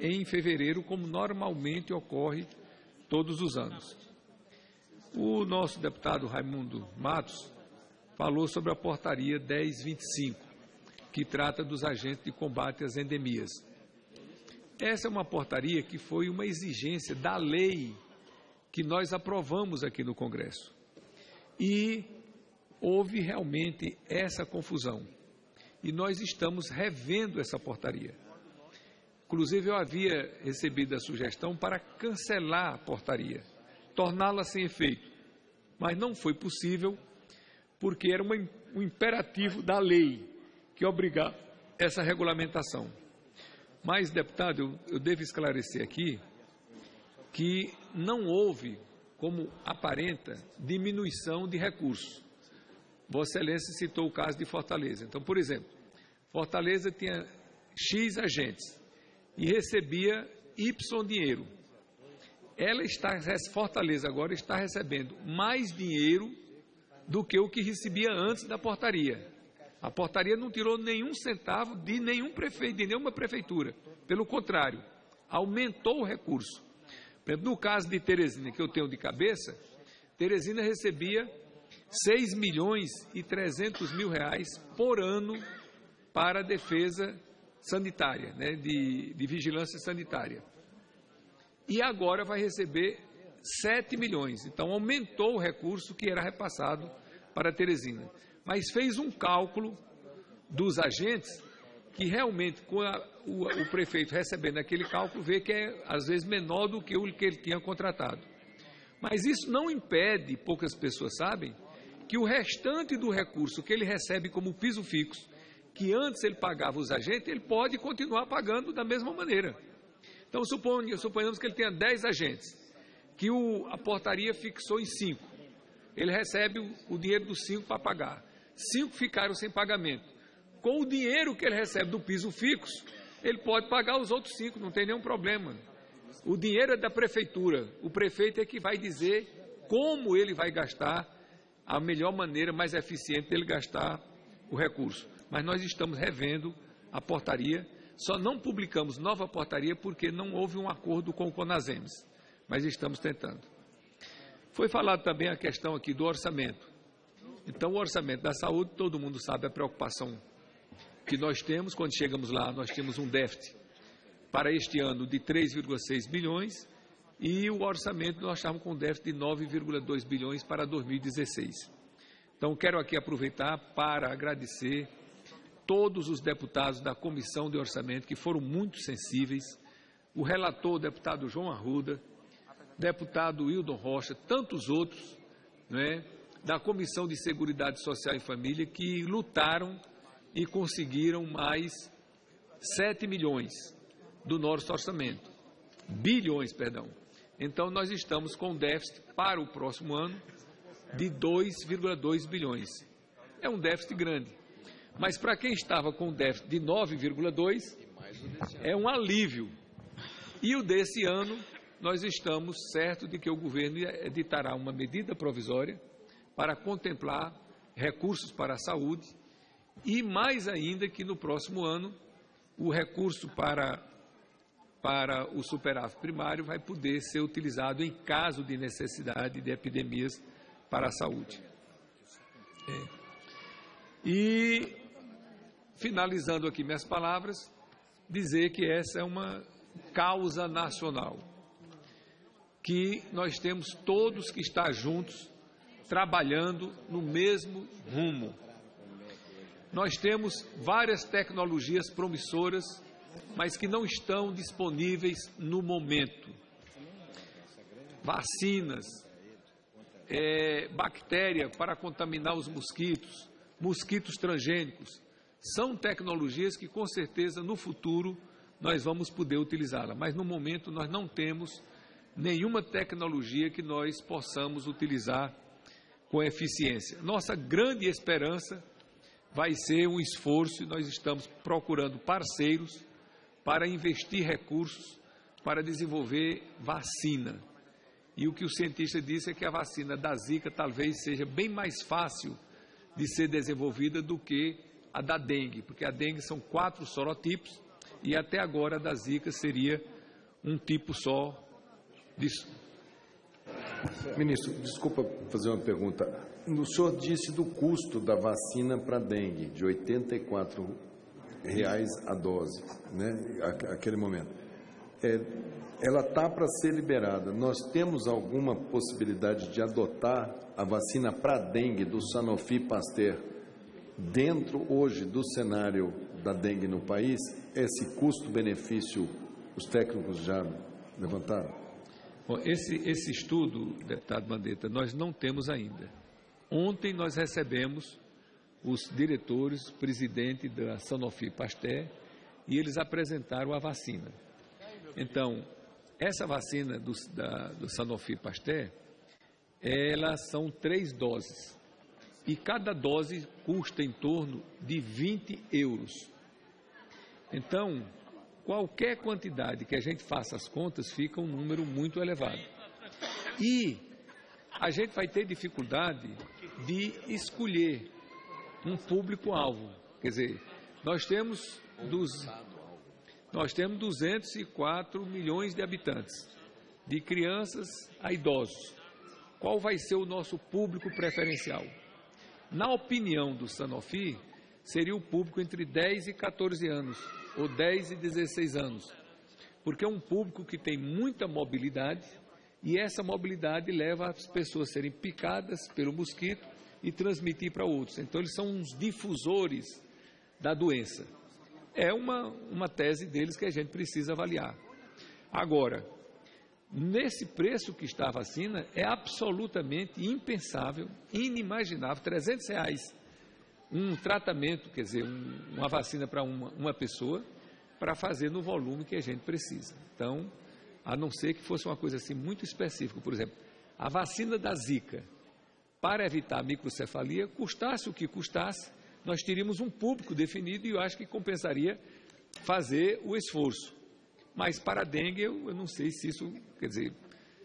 em fevereiro, como normalmente ocorre todos os anos. O nosso deputado Raimundo Matos falou sobre a portaria 1025, que trata dos agentes de combate às endemias. Essa é uma portaria que foi uma exigência da lei que nós aprovamos aqui no Congresso. E houve realmente essa confusão. E nós estamos revendo essa portaria. Inclusive, eu havia recebido a sugestão para cancelar a portaria, torná-la sem efeito. Mas não foi possível, porque era uma, um imperativo da lei que obrigava essa regulamentação. Mas, deputado, eu, eu devo esclarecer aqui que não houve, como aparenta, diminuição de recursos. Vossa Excelência citou o caso de Fortaleza. Então, por exemplo, Fortaleza tinha X agentes e recebia Y dinheiro. Ela está, Fortaleza agora está recebendo mais dinheiro do que o que recebia antes da portaria. A portaria não tirou nenhum centavo de nenhum prefeito, de nenhuma prefeitura. Pelo contrário, aumentou o recurso. No caso de Teresina, que eu tenho de cabeça, Teresina recebia 6 milhões e 300 mil reais por ano para a defesa sanitária, né, de, de vigilância sanitária. E agora vai receber 7 milhões. Então aumentou o recurso que era repassado para Teresina. Mas fez um cálculo dos agentes que realmente, com a, o, o, prefeito recebendo aquele cálculo, vê que é às vezes menor do que o que ele tinha contratado. Mas isso não impede, poucas pessoas sabem, que o restante do recurso que ele recebe como piso fixo, que antes ele pagava os agentes, ele pode continuar pagando da mesma maneira. Então, suponhamos que ele tenha 10 agentes, que o, a portaria fixou em 5. Ele recebe o, o dinheiro dos 5 para pagar. Cinco ficaram sem pagamento com o dinheiro que ele recebe do piso fixo, ele pode pagar os outros cinco, não tem nenhum problema. O dinheiro é da prefeitura, o prefeito é que vai dizer como ele vai gastar a melhor maneira, mais eficiente dele gastar o recurso. Mas nós estamos revendo a portaria, só não publicamos nova portaria porque não houve um acordo com o Conasems, mas estamos tentando. Foi falado também a questão aqui do orçamento. Então, o orçamento da saúde, todo mundo sabe a preocupação que nós temos, quando chegamos lá, nós temos um déficit para este ano de 3,6 bilhões e o orçamento nós estávamos com um déficit de 9,2 bilhões para 2016. Então, quero aqui aproveitar para agradecer todos os deputados da Comissão de Orçamento que foram muito sensíveis, o relator, o deputado João Arruda, deputado Wildon Rocha, tantos outros, né, da Comissão de Seguridade Social e Família que lutaram e conseguiram mais 7 milhões do nosso orçamento. Bilhões, perdão. Então, nós estamos com déficit para o próximo ano de 2,2 bilhões. É um déficit grande. Mas para quem estava com déficit de 9,2, é um alívio. E o desse ano, nós estamos certos de que o governo editará uma medida provisória para contemplar recursos para a saúde e mais ainda que no próximo ano o recurso para, para o superávit primário vai poder ser utilizado em caso de necessidade de epidemias para a saúde. É. E, finalizando aqui minhas palavras, dizer que essa é uma causa nacional, que nós temos todos que estar juntos, trabalhando no mesmo rumo nós temos várias tecnologias promissoras, mas que não estão disponíveis no momento. Vacinas, é, bactéria para contaminar os mosquitos, mosquitos transgênicos, são tecnologias que com certeza no futuro nós vamos poder utilizá-la, mas no momento nós não temos nenhuma tecnologia que nós possamos utilizar com eficiência. Nossa grande esperança vai ser um esforço e nós estamos procurando parceiros para investir recursos para desenvolver vacina. E o que o cientista disse é que a vacina da Zika talvez seja bem mais fácil de ser desenvolvida do que a da dengue, porque a dengue são quatro sorotipos e até agora a da Zika seria um tipo só de, Ministro, desculpa fazer uma pergunta. O senhor disse do custo da vacina para dengue, de 84 reais a dose, né? Aquele momento. É, ela está para ser liberada. Nós temos alguma possibilidade de adotar a vacina para dengue do Sanofi Pasteur dentro hoje do cenário da dengue no país? Esse custo-benefício os técnicos já levantaram? Bom, esse, esse estudo, deputado Mandetta, nós não temos ainda. Ontem nós recebemos os diretores, presidente da Sanofi Pasteur, e eles apresentaram a vacina. Então, essa vacina do, da, do Sanofi Pasteur, elas são três doses. E cada dose custa em torno de 20 euros. Então, qualquer quantidade que a gente faça as contas fica um número muito elevado. E a gente vai ter dificuldade de escolher um público-alvo. Quer dizer, nós temos, dos, nós temos 204 milhões de habitantes, de crianças a idosos. Qual vai ser o nosso público preferencial? Na opinião do Sanofi, seria o público entre 10 e 14 anos, ou 10 e 16 anos, porque é um público que tem muita mobilidade e essa mobilidade leva as pessoas a serem picadas pelo mosquito e transmitir para outros. Então, eles são uns difusores da doença. É uma, uma tese deles que a gente precisa avaliar. Agora, nesse preço que está a vacina, é absolutamente impensável, inimaginável, 300 reais um tratamento, quer dizer, um, uma vacina para uma, uma pessoa, para fazer no volume que a gente precisa. Então, a não ser que fosse uma coisa assim muito específica, por exemplo, a vacina da Zika, para evitar a microcefalia, custasse o que custasse, nós teríamos um público definido e eu acho que compensaria fazer o esforço. Mas para a dengue, eu, eu não sei se isso, quer dizer,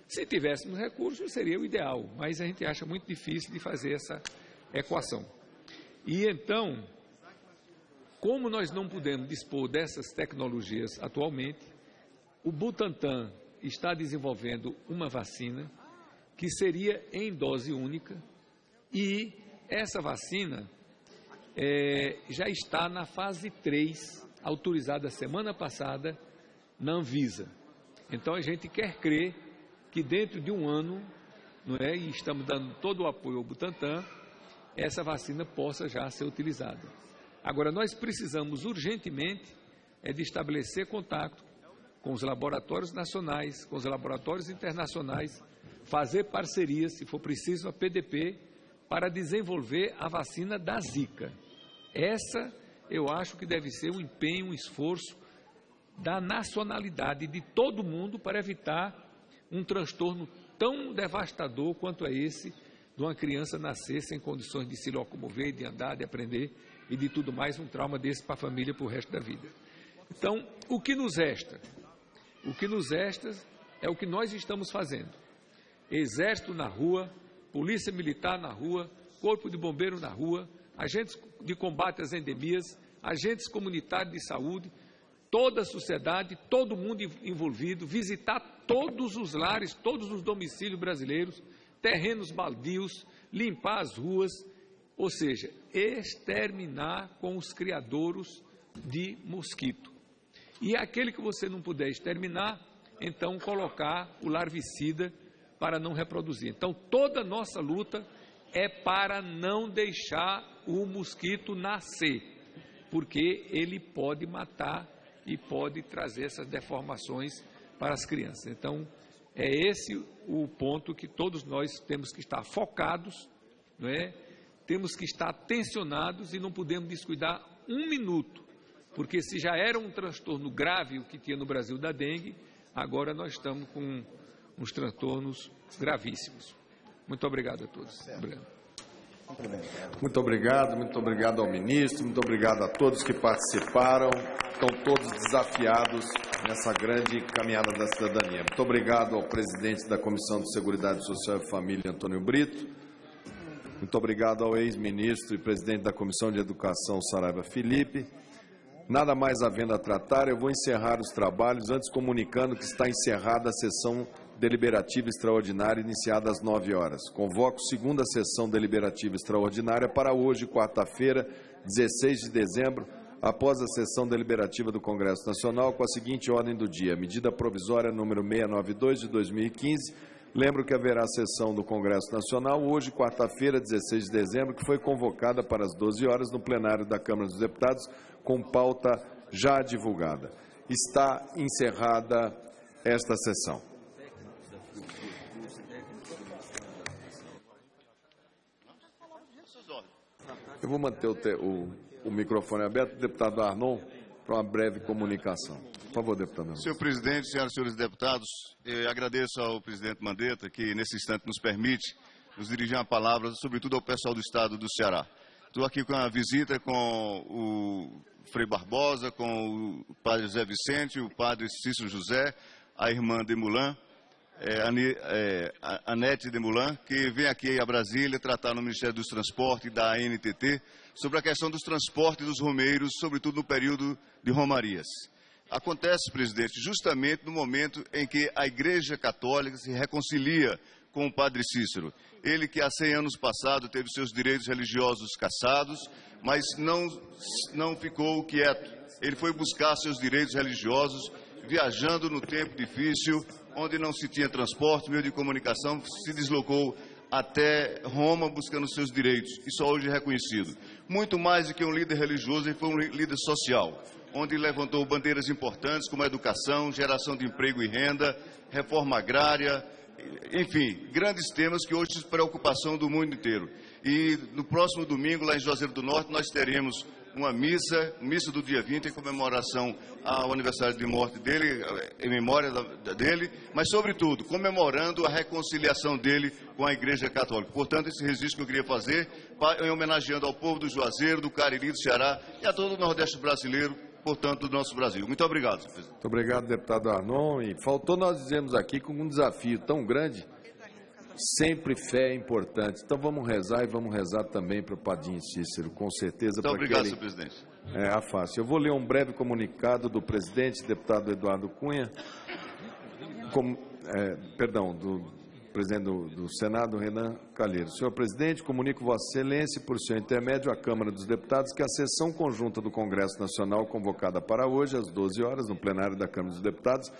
se tivéssemos recursos, seria o ideal, mas a gente acha muito difícil de fazer essa equação. E então, como nós não podemos dispor dessas tecnologias atualmente, o Butantan está desenvolvendo uma vacina que seria em dose única e essa vacina é, já está na fase 3, autorizada semana passada na Anvisa. Então a gente quer crer que dentro de um ano, não é, e estamos dando todo o apoio ao Butantan, essa vacina possa já ser utilizada. Agora, nós precisamos urgentemente é de estabelecer contato com os laboratórios nacionais, com os laboratórios internacionais, fazer parcerias, se for preciso, a PDP, para desenvolver a vacina da Zika. Essa eu acho que deve ser um empenho, um esforço da nacionalidade de todo mundo para evitar um transtorno tão devastador quanto é esse de uma criança nascer sem condições de se locomover, de andar, de aprender e de tudo mais, um trauma desse para a família para o resto da vida. Então, o que nos resta? O que nos resta é o que nós estamos fazendo. Exército na rua, polícia militar na rua, corpo de bombeiro na rua, agentes de combate às endemias, agentes comunitários de saúde, toda a sociedade, todo mundo envolvido, visitar todos os lares, todos os domicílios brasileiros, terrenos baldios, limpar as ruas, ou seja, exterminar com os criadouros de mosquito. E aquele que você não puder exterminar, então colocar o larvicida para não reproduzir. Então toda a nossa luta é para não deixar o mosquito nascer, porque ele pode matar e pode trazer essas deformações para as crianças. Então, é esse o ponto que todos nós temos que estar focados, não é? temos que estar tensionados e não podemos descuidar um minuto, porque se já era um transtorno grave o que tinha no Brasil da dengue, agora nós estamos com uns transtornos gravíssimos. Muito obrigado a todos. Obrigado. Muito obrigado, muito obrigado ao ministro, muito obrigado a todos que participaram. Estão todos desafiados nessa grande caminhada da cidadania. Muito obrigado ao presidente da Comissão de Seguridade Social e Família, Antônio Brito. Muito obrigado ao ex-ministro e presidente da Comissão de Educação, Saraiva Felipe. Nada mais havendo a tratar, eu vou encerrar os trabalhos, antes comunicando que está encerrada a sessão deliberativa extraordinária iniciada às 9 horas. Convoco segunda sessão deliberativa extraordinária para hoje, quarta-feira, 16 de dezembro, após a sessão deliberativa do Congresso Nacional, com a seguinte ordem do dia: medida provisória número 692 de 2015. Lembro que haverá sessão do Congresso Nacional hoje, quarta-feira, 16 de dezembro, que foi convocada para as 12 horas no plenário da Câmara dos Deputados, com pauta já divulgada. Está encerrada esta sessão. Eu vou manter o, te, o, o microfone aberto, deputado Arnon, para uma breve comunicação. Por favor, deputado. Arnon. Senhor presidente, senhoras e senhores deputados, agradeço ao presidente Mandetta que, nesse instante, nos permite nos dirigir uma palavra, sobretudo ao pessoal do estado do Ceará. Estou aqui com a visita com o Frei Barbosa, com o padre José Vicente, o padre Cícero José, a irmã de Mulan, é, é, Anete de Mulan, que vem aqui a Brasília tratar no Ministério dos Transportes da ANTT sobre a questão dos transportes dos romeiros, sobretudo no período de romarias. Acontece, presidente, justamente no momento em que a Igreja Católica se reconcilia com o Padre Cícero. Ele que há 100 anos passado teve seus direitos religiosos cassados, mas não, não ficou quieto. Ele foi buscar seus direitos religiosos, viajando no tempo difícil, onde não se tinha transporte, meio de comunicação, se deslocou até Roma buscando seus direitos, e só hoje é reconhecido. Muito mais do que um líder religioso, ele foi um líder social, onde levantou bandeiras importantes como a educação, geração de emprego e renda, reforma agrária, enfim, grandes temas que hoje são preocupação do mundo inteiro. E no próximo domingo, lá em Juazeiro do Norte, nós teremos uma missa, missa do dia 20, em comemoração ao aniversário de morte dele, em memória dele, mas, sobretudo, comemorando a reconciliação dele com a Igreja Católica. Portanto, esse registro que eu queria fazer, em homenageando ao povo do Juazeiro, do Cariri, do Ceará e a todo o Nordeste brasileiro, portanto, do nosso Brasil. Muito obrigado, presidente. Muito obrigado, deputado Arnon. E faltou nós dizermos aqui com um desafio tão grande Sempre fé é importante. Então vamos rezar e vamos rezar também para o Padinho Cícero, com certeza. Muito obrigado, ele... senhor presidente. É, a fácil. Eu vou ler um breve comunicado do presidente, deputado Eduardo Cunha, com, é, perdão, do presidente do, do, Senado, Renan Calheiros. Senhor presidente, comunico Vossa Excelência, por seu intermédio, à Câmara dos Deputados, que a sessão conjunta do Congresso Nacional, convocada para hoje, às 12 horas, no plenário da Câmara dos Deputados,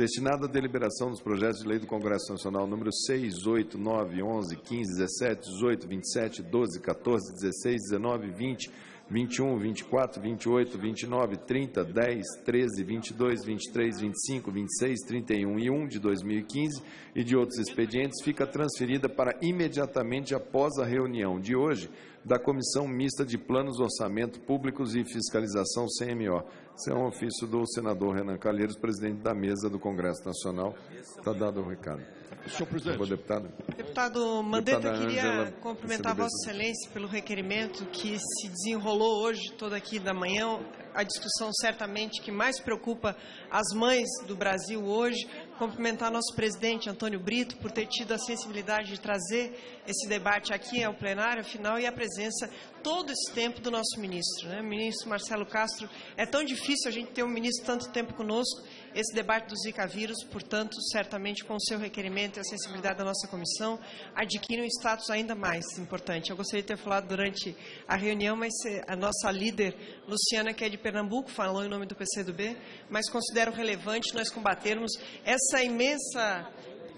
destinado à deliberação dos projetos de lei do Congresso Nacional número 6, 8, 9, 11, 15, 17, 18, 27, 12, 14, 16, 19, 20, 21, 24, 28, 29, 30, 10, 13, 22, 23, 25, 26, 31 e 1 de 2015 e de outros expedientes fica transferida para imediatamente após a reunião de hoje da Comissão Mista de Planos, Orçamento Públicos e Fiscalização, CMO. Esse é um ofício do senador Renan Calheiros, presidente da mesa do Congresso Nacional. Está dado o recado. Senhor presidente. Favor, deputado. Deputado Mandetta, eu queria Angela, cumprimentar Vossa Excelência pelo requerimento que se desenrolou hoje, toda aqui da manhã, a discussão certamente que mais preocupa as mães do Brasil hoje. Cumprimentar nosso presidente Antônio Brito por ter tido a sensibilidade de trazer esse debate aqui ao plenário, afinal, e a presença todo esse tempo do nosso ministro. Né? O ministro Marcelo Castro, é tão difícil a gente ter um ministro tanto tempo conosco, esse debate do Zika vírus, portanto, certamente com o seu requerimento e a sensibilidade da nossa comissão, adquire um status ainda mais importante. Eu gostaria de ter falado durante a reunião, mas a nossa líder, Luciana, que é de Pernambuco, falou em nome do PCdoB, mas considero relevante nós combatermos essa imensa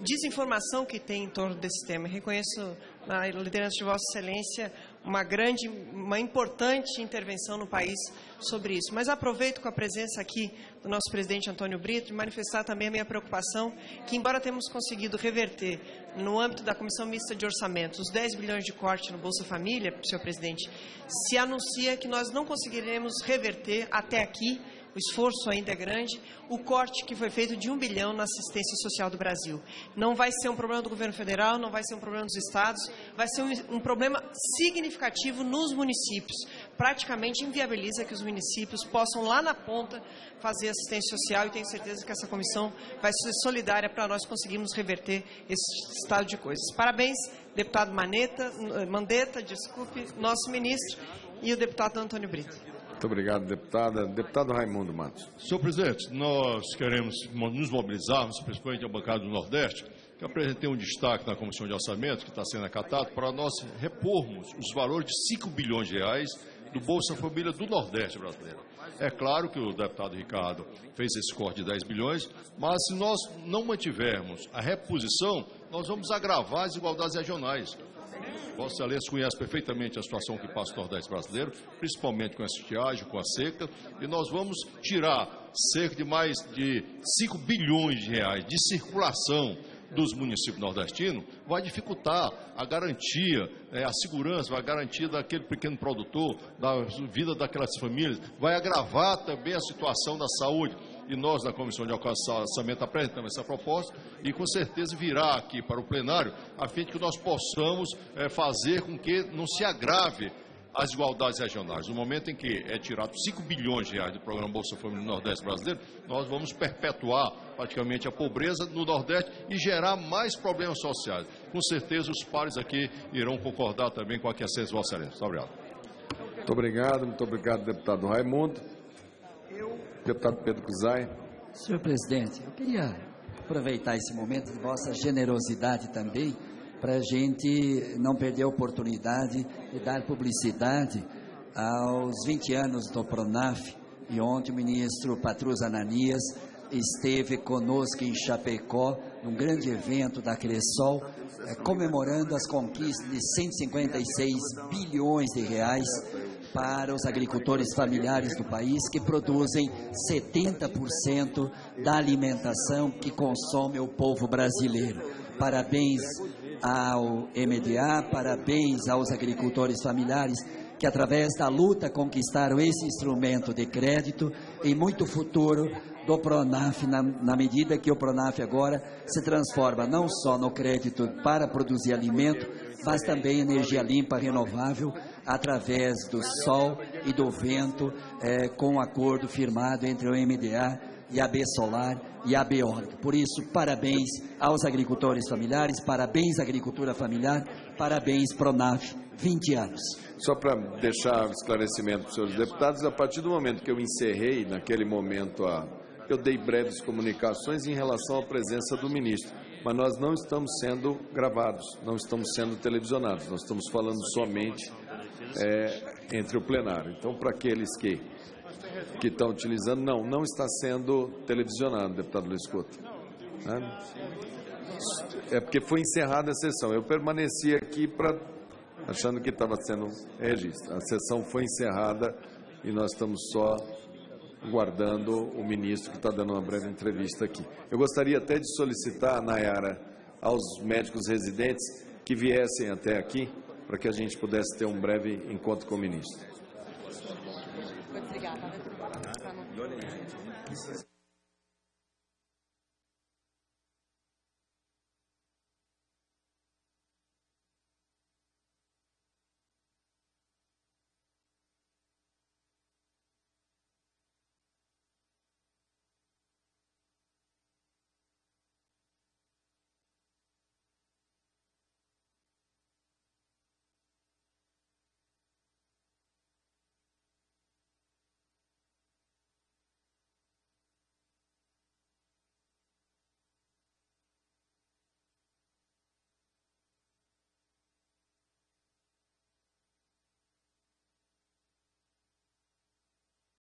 desinformação que tem em torno desse tema. reconheço na liderança de Vossa Excelência uma grande, uma importante intervenção no país sobre isso. Mas aproveito com a presença aqui do nosso presidente Antônio Brito e manifestar também a minha preocupação que, embora temos conseguido reverter no âmbito da Comissão Mista de Orçamentos os 10 bilhões de corte no Bolsa Família, senhor presidente, se anuncia que nós não conseguiremos reverter até aqui o esforço ainda é grande, o corte que foi feito de um bilhão na assistência social do Brasil. Não vai ser um problema do governo federal, não vai ser um problema dos estados, vai ser um, um problema significativo nos municípios. Praticamente inviabiliza que os municípios possam lá na ponta fazer assistência social e tenho certeza que essa comissão vai ser solidária para nós conseguirmos reverter esse estado de coisas. Parabéns, deputado Maneta, Mandetta, desculpe, nosso ministro e o deputado Antônio Brito. Muito obrigado, deputada. Deputado Raimundo Matos. Senhor presidente, nós queremos nos mobilizarmos, principalmente a bancada do Nordeste, que apresentei um destaque na Comissão de Orçamento, que está sendo acatado, para nós repormos os valores de 5 bilhões de reais do Bolsa Família do Nordeste brasileiro. É claro que o deputado Ricardo fez esse corte de 10 bilhões, mas se nós não mantivermos a reposição, nós vamos agravar as desigualdades regionais. Vossa Excelência conhece perfeitamente a situação que passa o Nordeste brasileiro, principalmente com a estiagem, com a seca, e nós vamos tirar cerca de mais de 5 bilhões de reais de circulação dos municípios nordestinos, vai dificultar a garantia, é, a segurança, a garantia daquele pequeno produtor, da vida daquelas famílias, vai agravar também a situação da saúde e nós, na Comissão de Orçamento, apresentamos essa proposta e com certeza virá aqui para o plenário, a fim de que nós possamos é, fazer com que não se agrave as desigualdades regionais. No momento em que é tirado 5 bilhões de reais do programa Bolsa Família no Nordeste brasileiro, nós vamos perpetuar praticamente a pobreza no Nordeste e gerar mais problemas sociais. Com certeza os pares aqui irão concordar também com a questão de Vossa Excelência. Obrigado. Muito obrigado, muito obrigado, deputado Raimundo. Deputado Pedro Cusai. Senhor presidente, eu queria aproveitar esse momento de vossa generosidade também para a gente não perder a oportunidade de dar publicidade aos 20 anos do Pronaf. E ontem o ministro Patrus Ananias esteve conosco em Chapecó, num grande evento da Cressol, eh, comemorando as conquistas de 156 bilhões de reais para os agricultores familiares do país que produzem 70% da alimentação que consome o povo brasileiro. Parabéns ao MDA, parabéns aos agricultores familiares que através da luta conquistaram esse instrumento de crédito e muito futuro do Pronaf, na, na, medida que o Pronaf agora se transforma não só no crédito para produzir alimento, mas também energia limpa, renovável, através do sol e do vento, é, com um acordo firmado entre o MDA e a B Solar e a Beorg. Por isso, parabéns aos agricultores familiares, parabéns à agricultura familiar, parabéns Pronaf, 20 anos. Só para deixar esclarecimento para os senhores deputados, a partir do momento que eu encerrei, naquele momento, a, eu dei breves comunicações em relação à presença do ministro mas nós não estamos sendo gravados, não estamos sendo televisionados, nós estamos falando somente é, entre o plenário. Então, para aqueles que, que estão utilizando, não, não está sendo televisionado, deputado Luiz Couto. Né? É porque foi encerrada a sessão. Eu permaneci aqui para achando que estava sendo registro. A sessão foi encerrada e nós estamos só guardando o ministro que está dando uma breve entrevista aqui. Eu gostaria até de solicitar, Nayara, aos médicos residentes que viessem até aqui para que a gente pudesse ter um breve encontro com o ministro. Obrigada.